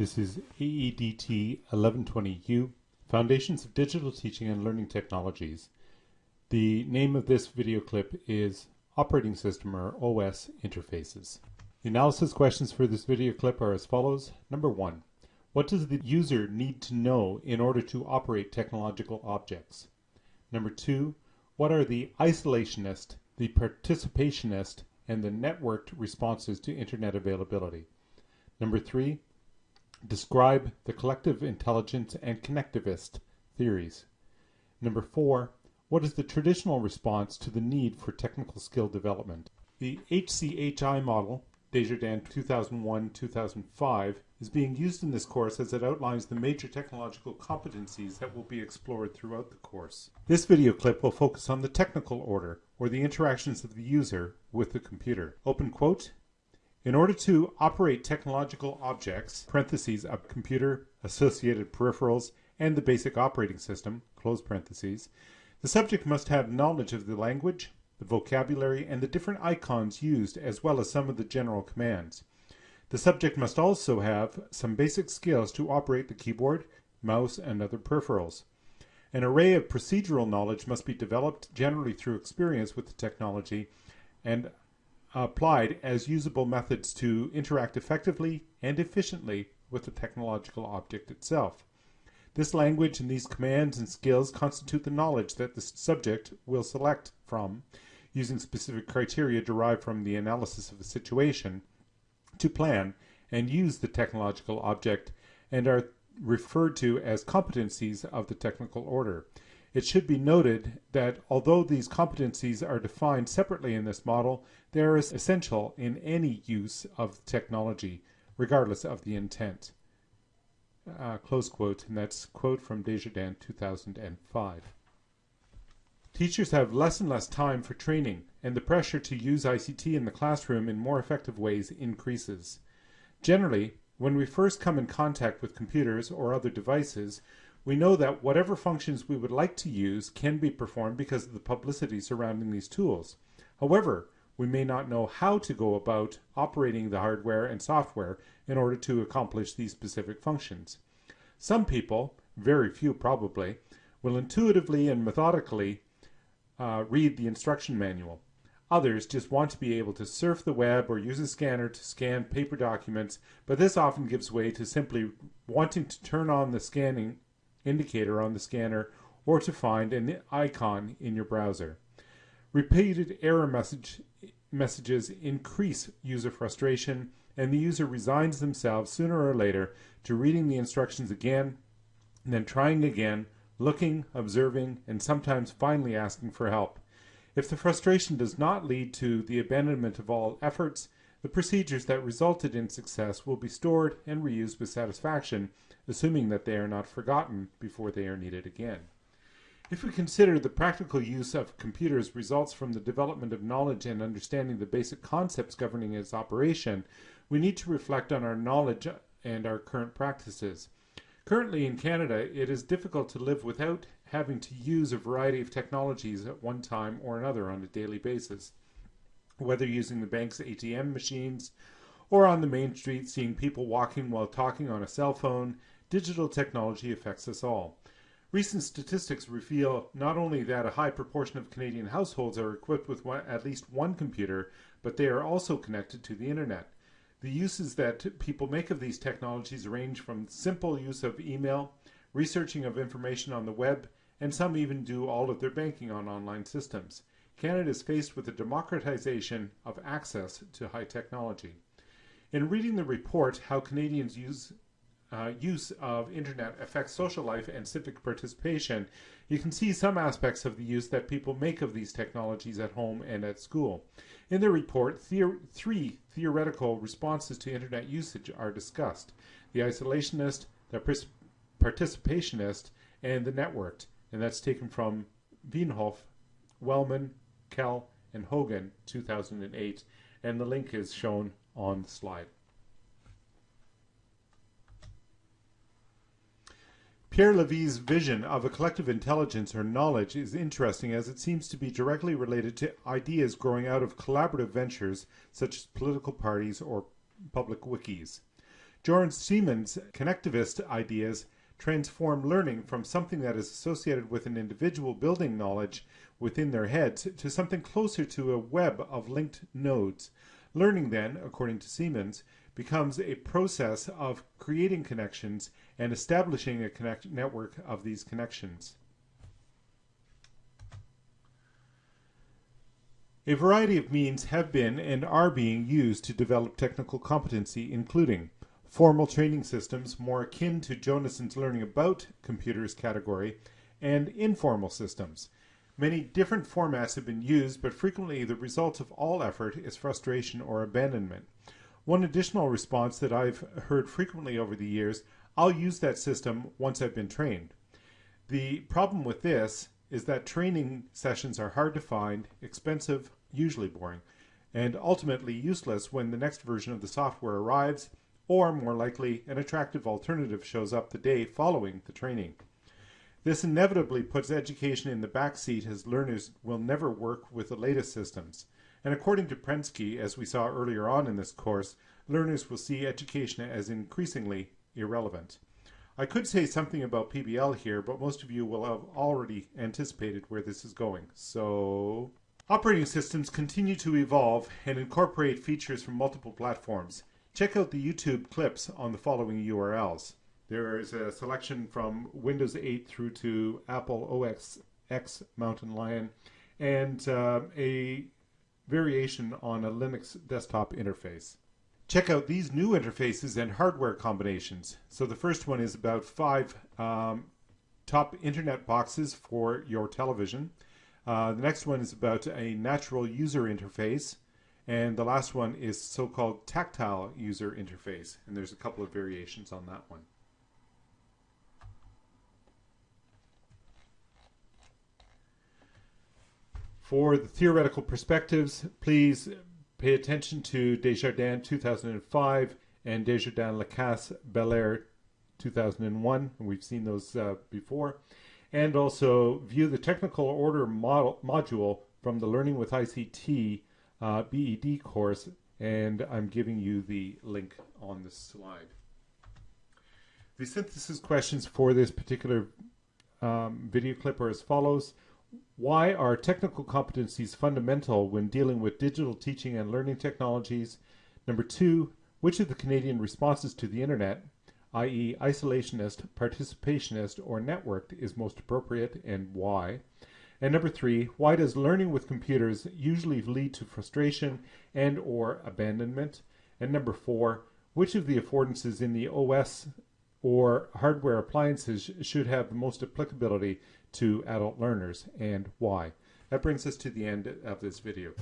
This is AEDT 1120U, Foundations of Digital Teaching and Learning Technologies. The name of this video clip is Operating System or OS Interfaces. The analysis questions for this video clip are as follows. Number one, what does the user need to know in order to operate technological objects? Number two, what are the isolationist, the participationist, and the networked responses to internet availability? Number three, Describe the collective intelligence and connectivist theories. Number four, what is the traditional response to the need for technical skill development? The HCHI model, Desjardins 2001-2005, is being used in this course as it outlines the major technological competencies that will be explored throughout the course. This video clip will focus on the technical order, or the interactions of the user with the computer. Open quote, in order to operate technological objects, parentheses, a computer, associated peripherals, and the basic operating system, close parentheses, the subject must have knowledge of the language, the vocabulary, and the different icons used as well as some of the general commands. The subject must also have some basic skills to operate the keyboard, mouse, and other peripherals. An array of procedural knowledge must be developed generally through experience with the technology and applied as usable methods to interact effectively and efficiently with the technological object itself. This language and these commands and skills constitute the knowledge that the subject will select from using specific criteria derived from the analysis of a situation to plan and use the technological object and are referred to as competencies of the technical order. It should be noted that although these competencies are defined separately in this model, they are essential in any use of technology, regardless of the intent. Uh, close quote, and that's quote from Desjardins 2005. Teachers have less and less time for training, and the pressure to use ICT in the classroom in more effective ways increases. Generally, when we first come in contact with computers or other devices, we know that whatever functions we would like to use can be performed because of the publicity surrounding these tools. However, we may not know how to go about operating the hardware and software in order to accomplish these specific functions. Some people, very few probably, will intuitively and methodically uh, read the instruction manual. Others just want to be able to surf the web or use a scanner to scan paper documents, but this often gives way to simply wanting to turn on the scanning indicator on the scanner or to find an icon in your browser. Repeated error message, messages increase user frustration and the user resigns themselves sooner or later to reading the instructions again, then trying again, looking, observing, and sometimes finally asking for help. If the frustration does not lead to the abandonment of all efforts, the procedures that resulted in success will be stored and reused with satisfaction, assuming that they are not forgotten before they are needed again. If we consider the practical use of computers results from the development of knowledge and understanding the basic concepts governing its operation, we need to reflect on our knowledge and our current practices. Currently in Canada, it is difficult to live without having to use a variety of technologies at one time or another on a daily basis whether using the bank's ATM machines or on the main street seeing people walking while talking on a cell phone, digital technology affects us all. Recent statistics reveal not only that a high proportion of Canadian households are equipped with one, at least one computer, but they are also connected to the internet. The uses that people make of these technologies range from simple use of email, researching of information on the web, and some even do all of their banking on online systems. Canada is faced with the democratization of access to high technology. In reading the report, How Canadians Use uh, use of internet affects social life and civic participation, you can see some aspects of the use that people make of these technologies at home and at school. In the report, three theoretical responses to internet usage are discussed. The isolationist, the participationist, and the networked. And that's taken from Veenhof, Wellman, Quell, and Hogan 2008, and the link is shown on the slide. Pierre Levy's vision of a collective intelligence or knowledge is interesting as it seems to be directly related to ideas growing out of collaborative ventures such as political parties or public wikis. George Siemens' connectivist ideas transform learning from something that is associated with an individual building knowledge within their heads to something closer to a web of linked nodes. Learning then, according to Siemens, becomes a process of creating connections and establishing a connect network of these connections. A variety of means have been and are being used to develop technical competency, including formal training systems more akin to Jonassen's learning about computers category, and informal systems. Many different formats have been used, but frequently the result of all effort is frustration or abandonment. One additional response that I've heard frequently over the years, I'll use that system once I've been trained. The problem with this is that training sessions are hard to find, expensive, usually boring, and ultimately useless when the next version of the software arrives or more likely, an attractive alternative shows up the day following the training. This inevitably puts education in the backseat as learners will never work with the latest systems. And according to Prensky, as we saw earlier on in this course, learners will see education as increasingly irrelevant. I could say something about PBL here, but most of you will have already anticipated where this is going. So, operating systems continue to evolve and incorporate features from multiple platforms. Check out the YouTube clips on the following URLs. There is a selection from Windows 8 through to Apple OS X Mountain Lion and uh, a variation on a Linux desktop interface. Check out these new interfaces and hardware combinations. So the first one is about five um, top internet boxes for your television. Uh, the next one is about a natural user interface. And the last one is so-called tactile user interface, and there's a couple of variations on that one. For the theoretical perspectives, please pay attention to Desjardins 2005 and Desjardins Lacasse Belair 2001. We've seen those uh, before. And also view the technical order model, module from the Learning with ICT uh, BED course, and I'm giving you the link on the slide. The synthesis questions for this particular um, video clip are as follows. Why are technical competencies fundamental when dealing with digital teaching and learning technologies? Number two, which of the Canadian responses to the internet, i.e. isolationist, participationist, or networked, is most appropriate and why? And number three, why does learning with computers usually lead to frustration and or abandonment? And number four, which of the affordances in the OS or hardware appliances should have the most applicability to adult learners and why? That brings us to the end of this video.